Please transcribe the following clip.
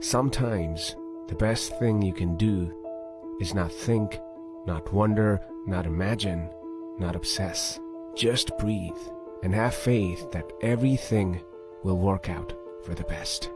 Sometimes the best thing you can do is not think, not wonder, not imagine, not obsess. Just breathe and have faith that everything will work out for the best.